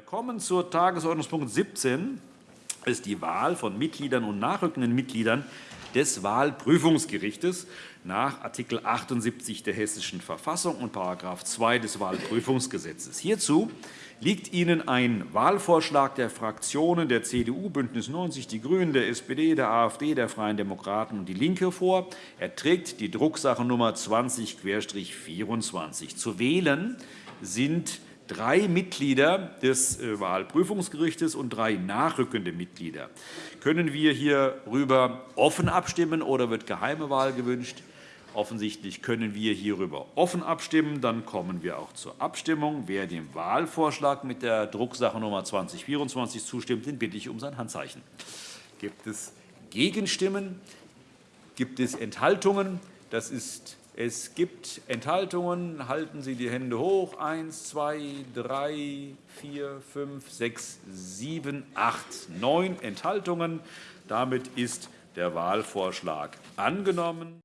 Wir kommen zur Tagesordnungspunkt 17. Das ist die Wahl von Mitgliedern und nachrückenden Mitgliedern des Wahlprüfungsgerichtes nach Art. 78 der Hessischen Verfassung und § 2 des Wahlprüfungsgesetzes. Hierzu liegt Ihnen ein Wahlvorschlag der Fraktionen der CDU, BÜNDNIS 90 die GRÜNEN, der SPD, der AfD, der Freien Demokraten und DIE LINKE vor. Er trägt die Drucksache Nummer 20-24. Zu wählen sind drei Mitglieder des äh, Wahlprüfungsgerichts und drei nachrückende Mitglieder. Können wir hierüber offen abstimmen, oder wird geheime Wahl gewünscht? Offensichtlich können wir hierüber offen abstimmen. Dann kommen wir auch zur Abstimmung. Wer dem Wahlvorschlag mit der Drucksache Nummer 2024 zustimmt, den bitte ich um sein Handzeichen. Gibt es Gegenstimmen? Gibt es Enthaltungen? Das ist es gibt Enthaltungen. Halten Sie die Hände hoch. Eins, zwei, drei, vier, fünf, sechs, sieben, acht, neun Enthaltungen. Damit ist der Wahlvorschlag angenommen.